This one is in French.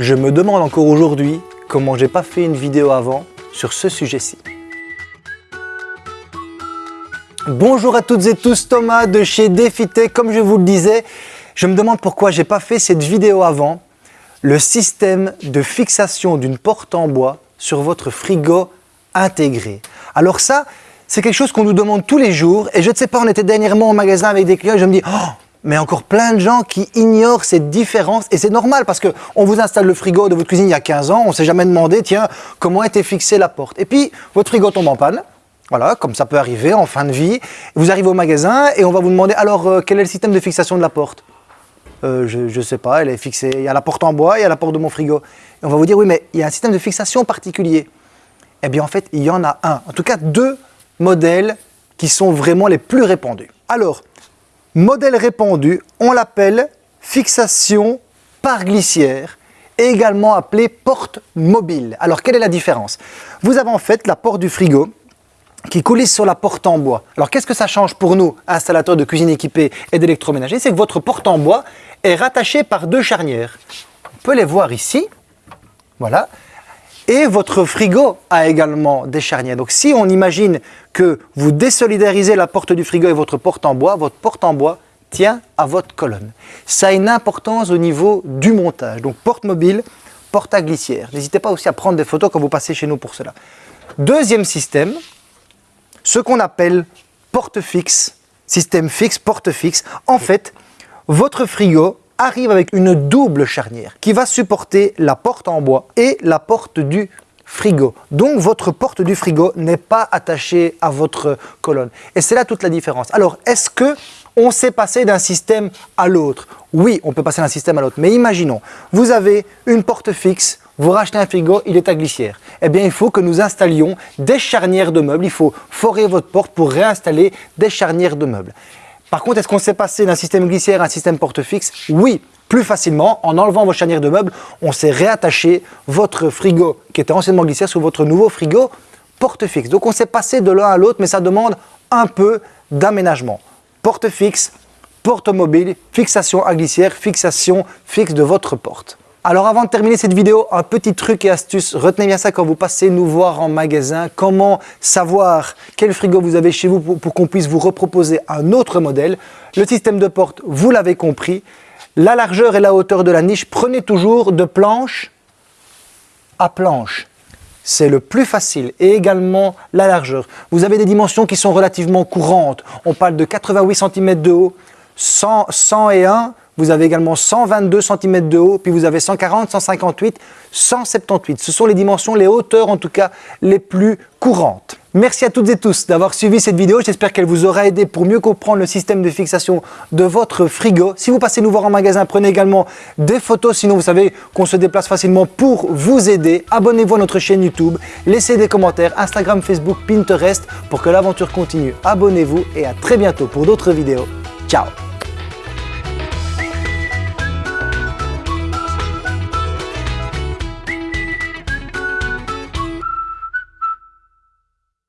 Je me demande encore aujourd'hui comment j'ai pas fait une vidéo avant sur ce sujet-ci. Bonjour à toutes et tous, Thomas de chez Défité. Comme je vous le disais, je me demande pourquoi j'ai pas fait cette vidéo avant. Le système de fixation d'une porte en bois sur votre frigo intégré. Alors ça, c'est quelque chose qu'on nous demande tous les jours et je ne sais pas, on était dernièrement au magasin avec des clients et je me dis oh, mais encore plein de gens qui ignorent cette différence et c'est normal parce qu'on vous installe le frigo de votre cuisine il y a 15 ans, on ne s'est jamais demandé tiens comment était fixée la porte et puis votre frigo tombe en panne voilà, comme ça peut arriver en fin de vie. Vous arrivez au magasin et on va vous demander alors euh, quel est le système de fixation de la porte? Euh, Je ne sais pas, elle est fixée. Il y a la porte en bois, il y a la porte de mon frigo. Et on va vous dire oui mais il y a un système de fixation particulier. Eh bien en fait il y en a un, en tout cas deux modèles qui sont vraiment les plus répandus. Alors, modèle répandu, on l'appelle fixation par glissière, également appelé porte mobile. Alors, quelle est la différence? Vous avez en fait la porte du frigo qui coulisse sur la porte en bois. Alors, qu'est-ce que ça change pour nous, installateurs de cuisine équipée et d'électroménager C'est que votre porte en bois est rattachée par deux charnières. On peut les voir ici. Voilà. Et votre frigo a également des charnières. Donc si on imagine que vous désolidarisez la porte du frigo et votre porte en bois, votre porte en bois tient à votre colonne. Ça a une importance au niveau du montage. Donc porte mobile, porte à glissière. N'hésitez pas aussi à prendre des photos quand vous passez chez nous pour cela. Deuxième système, ce qu'on appelle porte fixe, système fixe, porte fixe. En fait, votre frigo arrive avec une double charnière qui va supporter la porte en bois et la porte du frigo. Donc votre porte du frigo n'est pas attachée à votre colonne. Et c'est là toute la différence. Alors est-ce que on s'est passé d'un système à l'autre? Oui, on peut passer d'un système à l'autre. Mais imaginons, vous avez une porte fixe, vous rachetez un frigo, il est à glissière. Eh bien, il faut que nous installions des charnières de meubles. Il faut forer votre porte pour réinstaller des charnières de meubles. Par contre, est-ce qu'on s'est passé d'un système glissière à un système porte fixe Oui, plus facilement, en enlevant vos charnières de meubles, on s'est réattaché votre frigo qui était anciennement glissière sur votre nouveau frigo porte fixe. Donc on s'est passé de l'un à l'autre, mais ça demande un peu d'aménagement. Porte fixe, porte mobile, fixation à glissière, fixation fixe de votre porte. Alors avant de terminer cette vidéo, un petit truc et astuce, retenez bien ça quand vous passez nous voir en magasin, comment savoir quel frigo vous avez chez vous pour, qu'on puisse vous reproposer un autre modèle? Le système de porte, vous l'avez compris, la largeur et la hauteur de la niche, prenez toujours de planche à planche. C'est le plus facile et également la largeur. Vous avez des dimensions qui sont relativement courantes. On parle de 88 cm de haut, 100, 101 vous avez également 122 cm de haut, puis vous avez 140, 158, 178. Ce sont les dimensions, les hauteurs en tout cas, les plus courantes. Merci à toutes et tous d'avoir suivi cette vidéo. J'espère qu'elle vous aura aidé pour mieux comprendre le système de fixation de votre frigo. Si vous passez nous voir en magasin, prenez également des photos. Sinon, vous savez qu'on se déplace facilement pour vous aider. Abonnez-vous à notre chaîne YouTube. Laissez des commentaires, Instagram, Facebook, Pinterest pour que l'aventure continue. Abonnez-vous et à très bientôt pour d'autres vidéos. Ciao